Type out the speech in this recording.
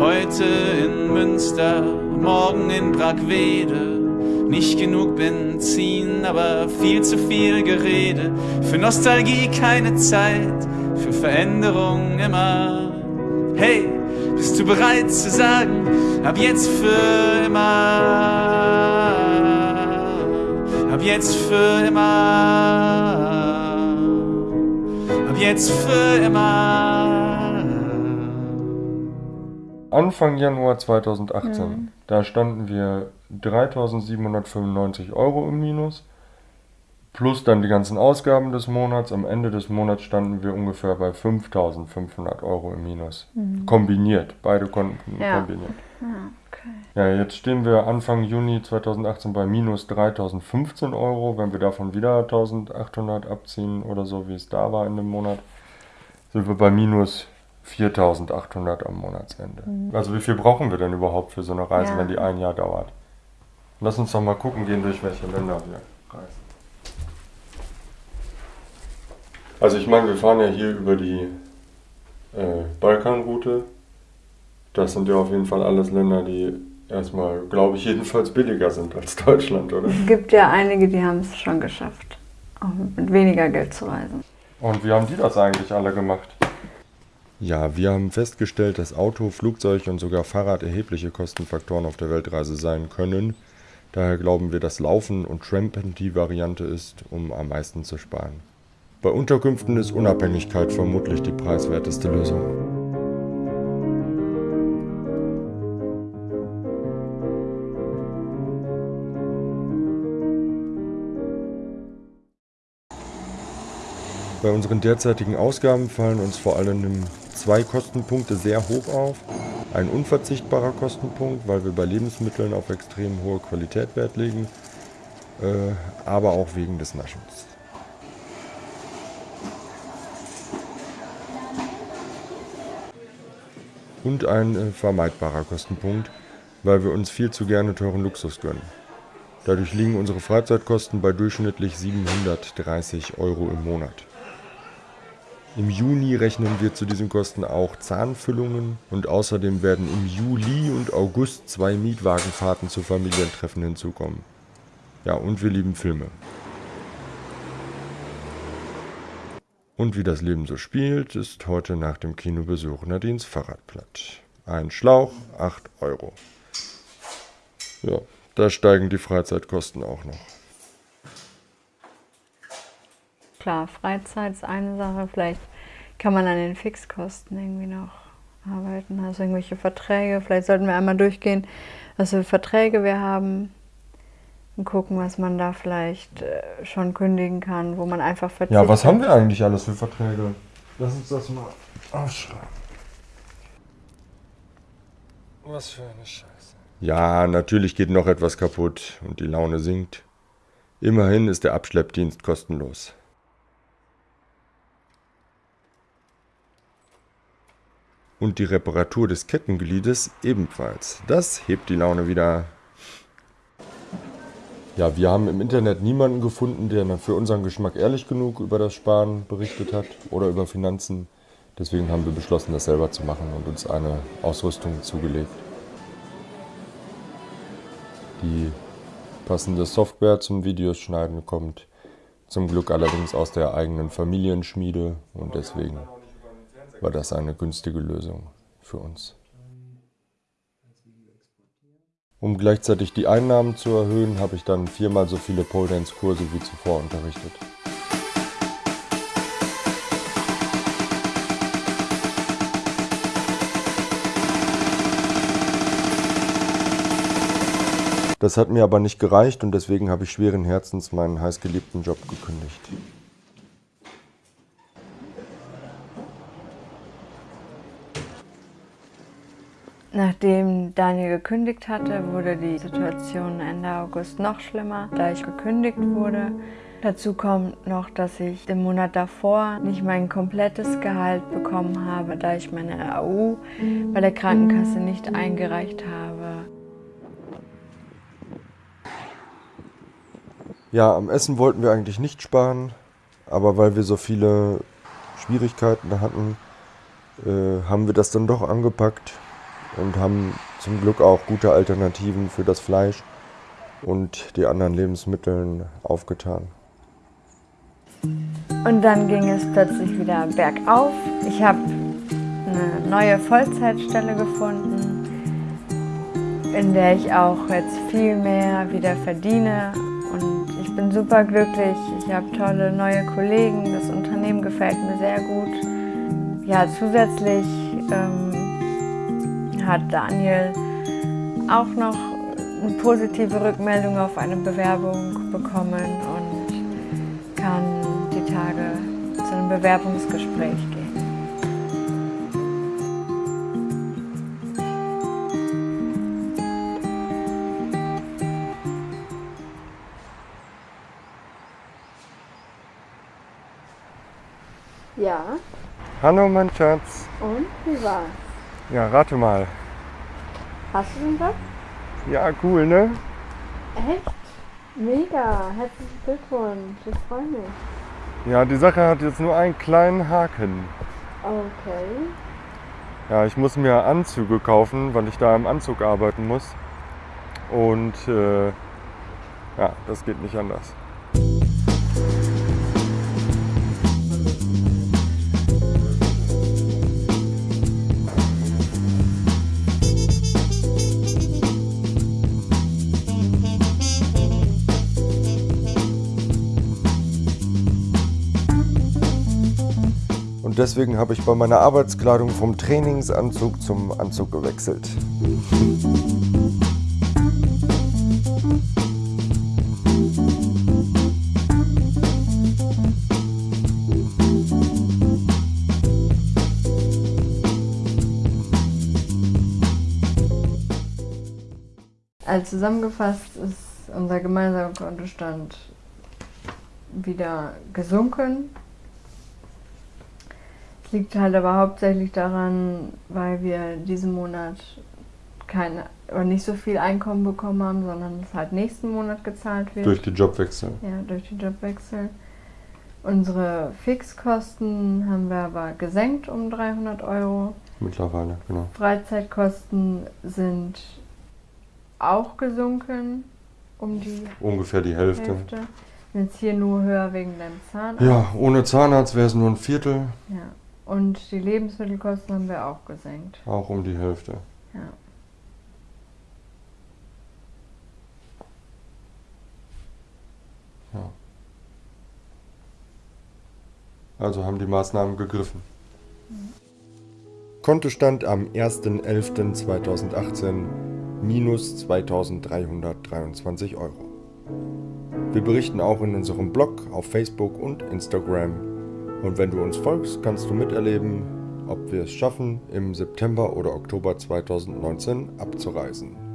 Heute in Münster, morgen in Brackwede. Nicht genug Benzin, aber viel zu viel Gerede. Für Nostalgie keine Zeit, für Veränderung immer. Hey, bist du bereit zu sagen, ab jetzt für immer? Ab jetzt für immer. Ab jetzt für immer. Anfang Januar 2018, da standen wir 3.795 Euro im Minus. Plus dann die ganzen Ausgaben des Monats. Am Ende des Monats standen wir ungefähr bei 5.500 Euro im Minus. Kombiniert, beide Konten Ja. kombiniert. Ah, okay. Ja, jetzt stehen wir Anfang Juni 2018 bei minus 3.015 Euro. Wenn wir davon wieder 1.800 abziehen oder so, wie es da war in dem Monat, sind wir bei minus 4.800 am Monatsende. Also wie viel brauchen wir denn überhaupt für so eine Reise, Ja. wenn die ein Jahr dauert? Lass uns doch mal gucken gehen, durch welche Länder wir reisen. Also ich meine, wir fahren ja hier über die äh, Balkanroute. Das sind ja auf jeden Fall alles Länder, die erstmal, glaube ich, jedenfalls billiger sind als Deutschland, oder? Es gibt ja einige, die haben es schon geschafft, auch mit weniger Geld zu reisen. Und wie haben die das eigentlich alle gemacht? Ja, wir haben festgestellt, dass Auto, Flugzeug und sogar Fahrrad erhebliche Kostenfaktoren auf der Weltreise sein können. Daher glauben wir, dass Laufen und Trampen die Variante ist, um am meisten zu sparen. Bei Unterkünften ist Unabhängigkeit vermutlich die preiswerteste Lösung. Bei unseren derzeitigen Ausgaben fallen uns vor allem zwei Kostenpunkte sehr hoch auf. Ein unverzichtbarer Kostenpunkt, weil wir bei Lebensmitteln auf extrem hohe Qualität Wert legen, äh, aber auch wegen des Naschens. Und ein äh, vermeidbarer Kostenpunkt, weil wir uns viel zu gerne teuren Luxus gönnen. Dadurch liegen unsere Freizeitkosten bei durchschnittlich 730 Euro im Monat. Im Juni rechnen wir zu diesen Kosten auch Zahnfüllungen und außerdem werden im Juli und August zwei Mietwagenfahrten zu Familientreffen hinzukommen. Ja, und wir lieben Filme. Und wie das Leben so spielt, ist heute nach dem Kinobesuch Nadines Fahrrad platt. Ein Schlauch, 8 Euro. Ja, da steigen die Freizeitkosten auch noch. Klar, Freizeit ist eine Sache, vielleicht kann man an den Fixkosten irgendwie noch arbeiten. Also irgendwelche Verträge, vielleicht sollten wir einmal durchgehen, was für Verträge wir haben und gucken, was man da vielleicht äh, schon kündigen kann, wo man einfach verzichtet. Ja, was haben wir eigentlich alles für Verträge? Lass uns das mal aufschreiben. Was für eine Scheiße. Ja, natürlich geht noch etwas kaputt und die Laune sinkt. Immerhin ist der Abschleppdienst kostenlos. Und die Reparatur des Kettengliedes ebenfalls. Das hebt die Laune wieder. Ja, wir haben im Internet niemanden gefunden, der für unseren Geschmack ehrlich genug über das Sparen berichtet hat oder über Finanzen. Deswegen haben wir beschlossen, das selber zu machen und uns eine Ausrüstung zugelegt. Die passende Software zum Videos schneiden kommt zum Glück allerdings aus der eigenen Familienschmiede und deswegen war das eine günstige Lösung für uns. Um gleichzeitig die Einnahmen zu erhöhen, habe ich dann viermal so viele Pole Dance Kurse wie zuvor unterrichtet. Das hat mir aber nicht gereicht und deswegen habe ich schweren Herzens meinen heißgeliebten Job gekündigt. Nachdem Daniel gekündigt hatte, wurde die Situation Ende August noch schlimmer, da ich gekündigt wurde. Dazu kommt noch, dass ich im Monat davor nicht mein komplettes Gehalt bekommen habe, da ich meine AU bei der Krankenkasse nicht eingereicht habe. Ja, am Essen wollten wir eigentlich nicht sparen, aber weil wir so viele Schwierigkeiten hatten, äh, haben wir das dann doch angepackt und haben zum Glück auch gute Alternativen für das Fleisch und die anderen Lebensmittel aufgetan. Und dann ging es plötzlich wieder bergauf. Ich habe eine neue Vollzeitstelle gefunden, in der ich auch jetzt viel mehr wieder verdiene. Und ich bin super glücklich. Ich habe tolle neue Kollegen. Das Unternehmen gefällt mir sehr gut. Ja, zusätzlich ähm, hat Daniel auch noch eine positive Rückmeldung auf eine Bewerbung bekommen und kann die Tage zu einem Bewerbungsgespräch gehen. Ja, Hallo, mein Schatz. und wie war's? Ja, rate mal. Hast du den Job? Ja, cool, ne? Echt? Mega, herzlichen Glückwunsch, ich freue mich. Ja, die Sache hat jetzt nur einen kleinen Haken. Okay. Ja, ich muss mir Anzüge kaufen, weil ich da im Anzug arbeiten muss. Und äh, ja, das geht nicht anders. Deswegen habe ich bei meiner Arbeitskleidung vom Trainingsanzug zum Anzug gewechselt. Also zusammengefasst ist unser gemeinsamer Kontostand wieder gesunken. Liegt halt aber hauptsächlich daran, weil wir diesen Monat keine oder nicht so viel Einkommen bekommen haben, sondern es halt nächsten Monat gezahlt wird. Durch die Jobwechsel. Ja, durch die Jobwechsel. Unsere Fixkosten haben wir aber gesenkt um 300 Euro. Mittlerweile, genau. Freizeitkosten sind auch gesunken um die Ungefähr die Hälfte. Hälfte. Jetzt hier nur höher wegen deinem Zahnarzt. Ja, ohne Zahnarzt wäre es nur ein Viertel, Ja. Und die Lebensmittelkosten haben wir auch gesenkt. auch um die Hälfte. Ja. Also haben die Maßnahmen gegriffen. Kontostand am 1.11.2018 minus 2323 Euro. Wir berichten auch in unserem Blog, auf Facebook und Instagram. Und wenn du uns folgst, kannst du miterleben, ob wir es schaffen, im September oder Oktober 2019 abzureisen.